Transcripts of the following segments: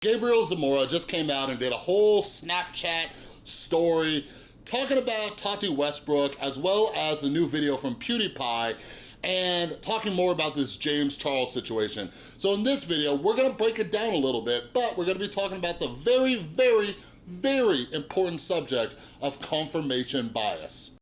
Gabriel Zamora just came out and did a whole Snapchat story talking about Tati Westbrook as well as the new video from PewDiePie and talking more about this James Charles situation. So in this video, we're gonna break it down a little bit, but we're gonna be talking about the very, very, very important subject of confirmation bias.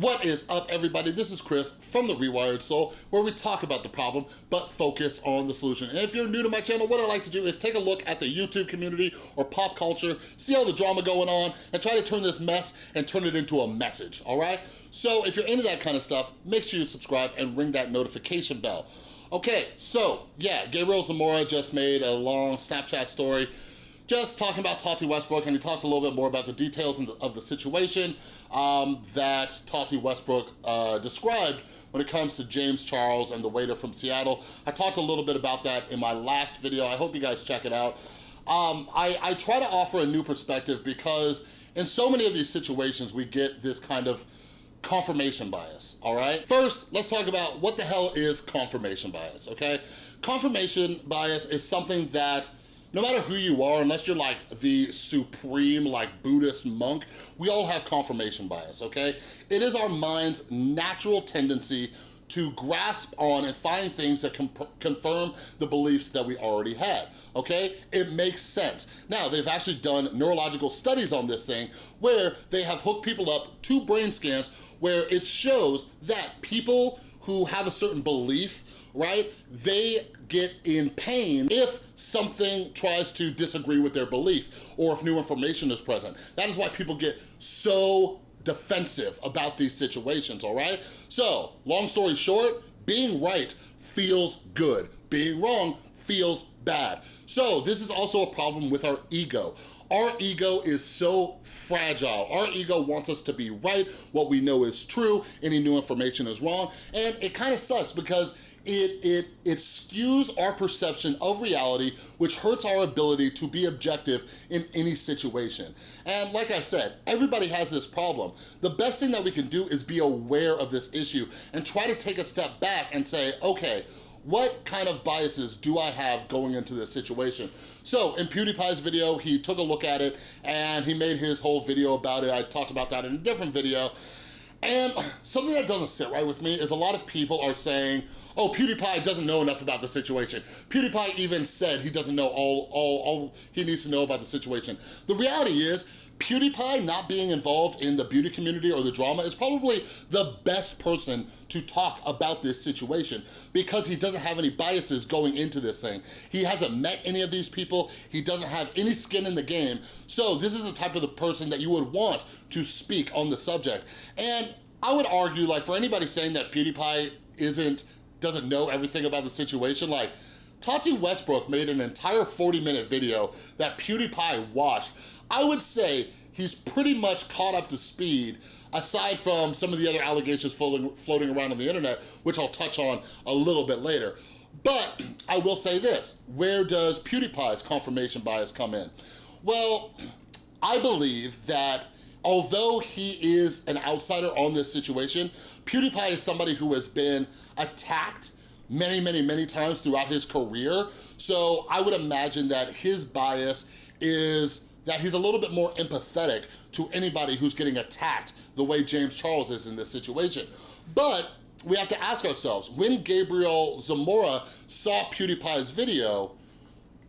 What is up, everybody? This is Chris from The Rewired Soul, where we talk about the problem, but focus on the solution. And if you're new to my channel, what I like to do is take a look at the YouTube community or pop culture, see all the drama going on, and try to turn this mess and turn it into a message, all right? So if you're into that kind of stuff, make sure you subscribe and ring that notification bell. Okay, so yeah, Gabriel Zamora just made a long Snapchat story just talking about Tati Westbrook, and he talks a little bit more about the details of the situation um, that Tati Westbrook uh, described when it comes to James Charles and the waiter from Seattle. I talked a little bit about that in my last video. I hope you guys check it out. Um, I, I try to offer a new perspective because in so many of these situations, we get this kind of confirmation bias, all right? First, let's talk about what the hell is confirmation bias, okay? Confirmation bias is something that no matter who you are, unless you're like the supreme like Buddhist monk, we all have confirmation bias, okay? It is our mind's natural tendency to grasp on and find things that confirm the beliefs that we already had, okay? It makes sense. Now, they've actually done neurological studies on this thing where they have hooked people up to brain scans where it shows that people who have a certain belief, right, they get in pain if something tries to disagree with their belief or if new information is present. That is why people get so defensive about these situations, all right? So, long story short, being right feels good. Being wrong feels bad. So this is also a problem with our ego. Our ego is so fragile. Our ego wants us to be right, what we know is true, any new information is wrong, and it kind of sucks because it, it, it skews our perception of reality, which hurts our ability to be objective in any situation. And like I said, everybody has this problem. The best thing that we can do is be aware of this issue and try to take a step back and say, okay, what kind of biases do I have going into this situation? So in PewDiePie's video, he took a look at it and he made his whole video about it. I talked about that in a different video. And something that doesn't sit right with me is a lot of people are saying, oh, PewDiePie doesn't know enough about the situation. PewDiePie even said he doesn't know all, all, all he needs to know about the situation. The reality is, PewDiePie not being involved in the beauty community or the drama is probably the best person to talk about this situation because he doesn't have any biases going into this thing. He hasn't met any of these people. He doesn't have any skin in the game. So this is the type of the person that you would want to speak on the subject. And I would argue like for anybody saying that PewDiePie isn't, doesn't know everything about the situation, like Tati Westbrook made an entire 40 minute video that PewDiePie watched I would say he's pretty much caught up to speed aside from some of the other allegations floating, floating around on the internet, which I'll touch on a little bit later. But I will say this, where does PewDiePie's confirmation bias come in? Well, I believe that although he is an outsider on this situation, PewDiePie is somebody who has been attacked many, many, many times throughout his career. So I would imagine that his bias is that he's a little bit more empathetic to anybody who's getting attacked the way James Charles is in this situation. But we have to ask ourselves, when Gabriel Zamora saw PewDiePie's video,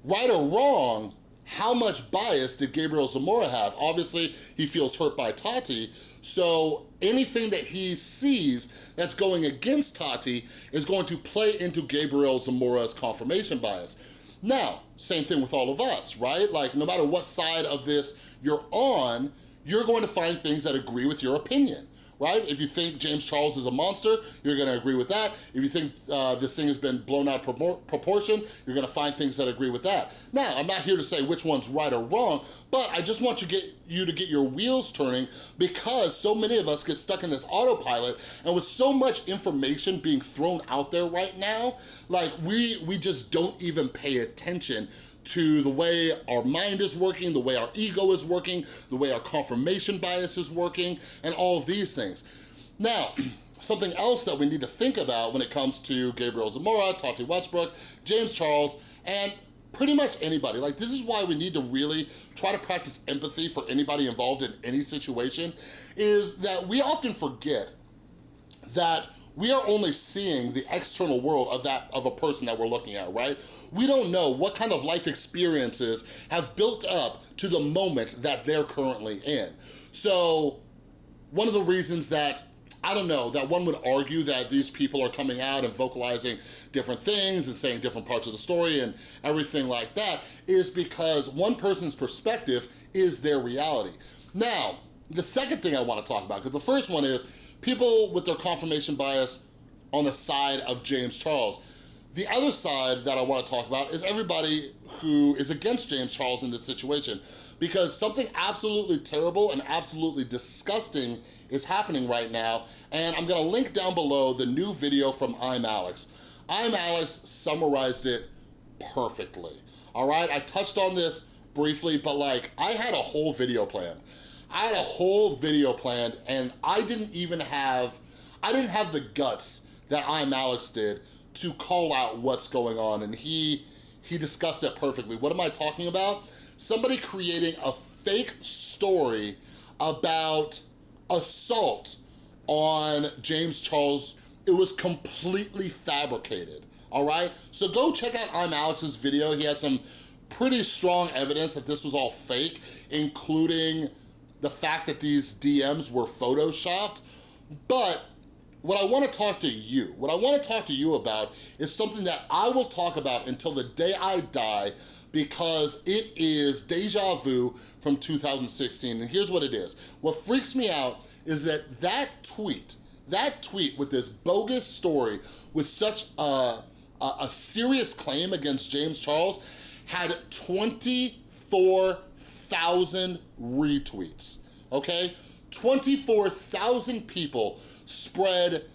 right or wrong, how much bias did Gabriel Zamora have? Obviously, he feels hurt by Tati, so anything that he sees that's going against Tati is going to play into Gabriel Zamora's confirmation bias. Now, same thing with all of us, right? Like no matter what side of this you're on, you're going to find things that agree with your opinion right? If you think James Charles is a monster, you're gonna agree with that. If you think uh, this thing has been blown out of proportion, you're gonna find things that agree with that. Now, I'm not here to say which one's right or wrong, but I just want you, get, you to get your wheels turning because so many of us get stuck in this autopilot and with so much information being thrown out there right now, like we, we just don't even pay attention to the way our mind is working, the way our ego is working, the way our confirmation bias is working, and all of these things. Now, something else that we need to think about when it comes to Gabriel Zamora, Tati Westbrook, James Charles, and pretty much anybody. Like this is why we need to really try to practice empathy for anybody involved in any situation, is that we often forget that we are only seeing the external world of that of a person that we're looking at, right? We don't know what kind of life experiences have built up to the moment that they're currently in. So one of the reasons that I don't know, that one would argue that these people are coming out and vocalizing different things and saying different parts of the story and everything like that is because one person's perspective is their reality. Now, the second thing I wanna talk about, because the first one is people with their confirmation bias on the side of James Charles. The other side that I wanna talk about is everybody who is against James Charles in this situation because something absolutely terrible and absolutely disgusting is happening right now and I'm gonna link down below the new video from I'm Alex. I'm Alex summarized it perfectly, all right? I touched on this briefly, but like I had a whole video plan. I had a whole video planned and I didn't even have, I didn't have the guts that I'm Alex did to call out what's going on and he, he discussed it perfectly. What am I talking about? Somebody creating a fake story about assault on James Charles. It was completely fabricated, all right? So go check out I'm Alex's video. He has some pretty strong evidence that this was all fake, including the fact that these DMs were photoshopped. But what I wanna talk to you, what I wanna talk to you about is something that I will talk about until the day I die because it is deja vu from 2016. And here's what it is. What freaks me out is that that tweet, that tweet with this bogus story with such a, a, a serious claim against James Charles had 24,000 retweets, okay? 24,000 people spread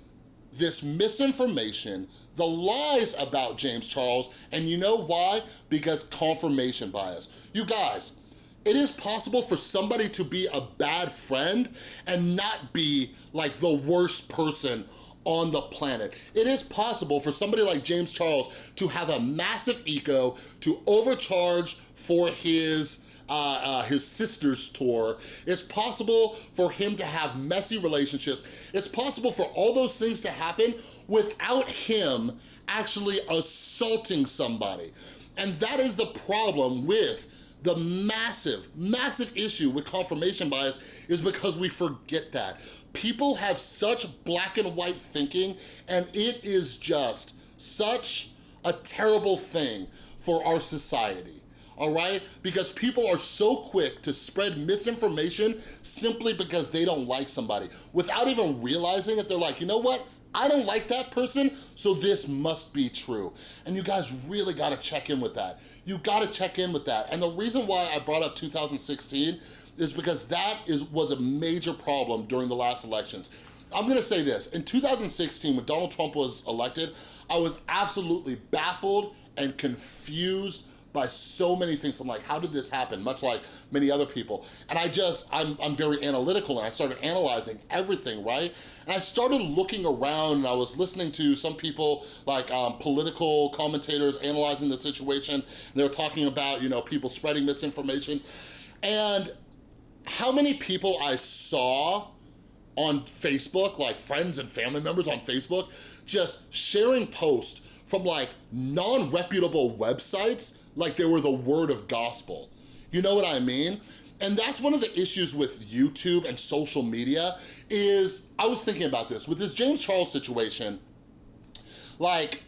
this misinformation, the lies about James Charles, and you know why? Because confirmation bias. You guys, it is possible for somebody to be a bad friend and not be like the worst person on the planet. It is possible for somebody like James Charles to have a massive ego, to overcharge for his uh, uh, his sister's tour. It's possible for him to have messy relationships. It's possible for all those things to happen without him actually assaulting somebody. And that is the problem with the massive, massive issue with confirmation bias is because we forget that. People have such black and white thinking and it is just such a terrible thing for our society all right? Because people are so quick to spread misinformation simply because they don't like somebody. Without even realizing it, they're like, you know what? I don't like that person, so this must be true. And you guys really gotta check in with that. You gotta check in with that. And the reason why I brought up 2016 is because that is was a major problem during the last elections. I'm gonna say this, in 2016, when Donald Trump was elected, I was absolutely baffled and confused by so many things. I'm like, how did this happen? Much like many other people. And I just, I'm, I'm very analytical and I started analyzing everything, right? And I started looking around and I was listening to some people like um, political commentators analyzing the situation. They were talking about, you know, people spreading misinformation. And how many people I saw on Facebook, like friends and family members on Facebook, just sharing posts from like non-reputable websites like they were the word of gospel. You know what I mean? And that's one of the issues with YouTube and social media is, I was thinking about this, with this James Charles situation, like,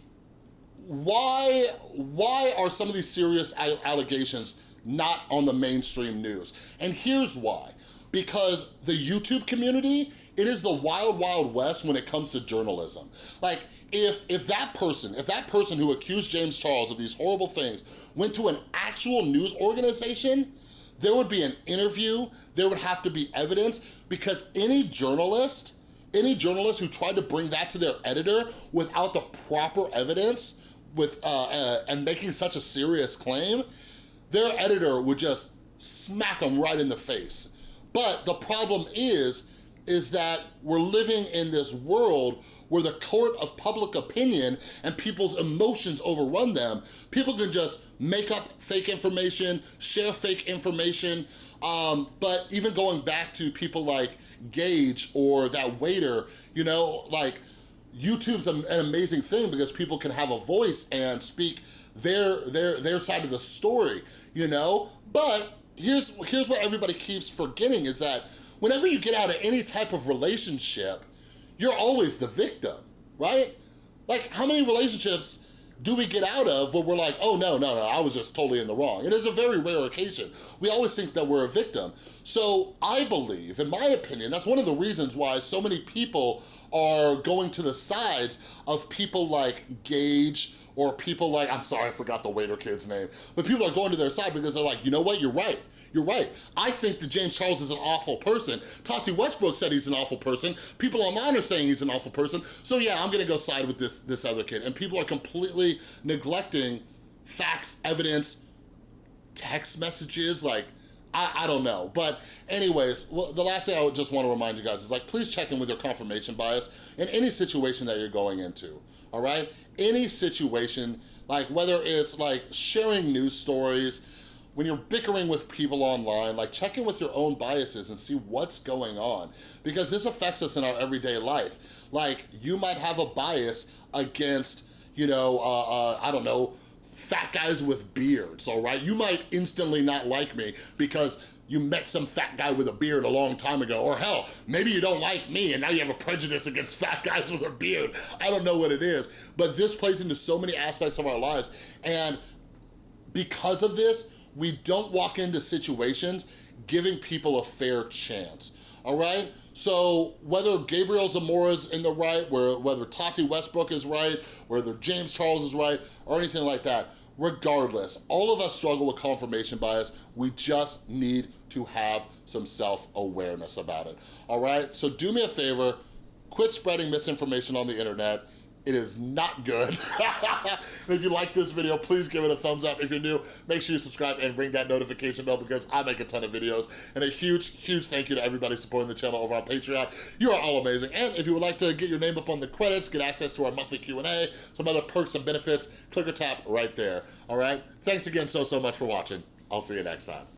why, why are some of these serious allegations not on the mainstream news? And here's why. Because the YouTube community, it is the wild, wild west when it comes to journalism. Like, if, if that person, if that person who accused James Charles of these horrible things went to an actual news organization, there would be an interview, there would have to be evidence, because any journalist, any journalist who tried to bring that to their editor without the proper evidence with uh, uh, and making such a serious claim, their editor would just smack them right in the face. But the problem is, is that we're living in this world where the court of public opinion and people's emotions overrun them, people can just make up fake information, share fake information, um, but even going back to people like Gage or that waiter, you know, like YouTube's an amazing thing because people can have a voice and speak their, their, their side of the story, you know? But here's, here's what everybody keeps forgetting is that whenever you get out of any type of relationship, you're always the victim, right? Like how many relationships do we get out of where we're like, oh no, no, no, I was just totally in the wrong. It is a very rare occasion. We always think that we're a victim. So I believe, in my opinion, that's one of the reasons why so many people are going to the sides of people like Gage, or people like, I'm sorry, I forgot the waiter kid's name, but people are going to their side because they're like, you know what, you're right, you're right. I think that James Charles is an awful person. Tati Westbrook said he's an awful person. People online are saying he's an awful person. So yeah, I'm gonna go side with this, this other kid. And people are completely neglecting facts, evidence, text messages, like, I, I, don't know. But anyways, well, the last thing I would just want to remind you guys is like, please check in with your confirmation bias in any situation that you're going into all right? Any situation, like whether it's like sharing news stories, when you're bickering with people online, like check in with your own biases and see what's going on because this affects us in our everyday life. Like you might have a bias against, you know, uh, uh, I don't know, fat guys with beards, all right? You might instantly not like me because you met some fat guy with a beard a long time ago, or hell, maybe you don't like me and now you have a prejudice against fat guys with a beard. I don't know what it is, but this plays into so many aspects of our lives. And because of this, we don't walk into situations giving people a fair chance all right? So whether Gabriel Zamora's in the right, whether Tati Westbrook is right, whether James Charles is right, or anything like that, regardless, all of us struggle with confirmation bias. We just need to have some self-awareness about it, all right? So do me a favor, quit spreading misinformation on the internet. It is not good. if you like this video, please give it a thumbs up. If you're new, make sure you subscribe and ring that notification bell because I make a ton of videos. And a huge, huge thank you to everybody supporting the channel over on Patreon. You are all amazing. And if you would like to get your name up on the credits, get access to our monthly Q&A, some other perks and benefits, click or tap right there. All right? Thanks again so, so much for watching. I'll see you next time.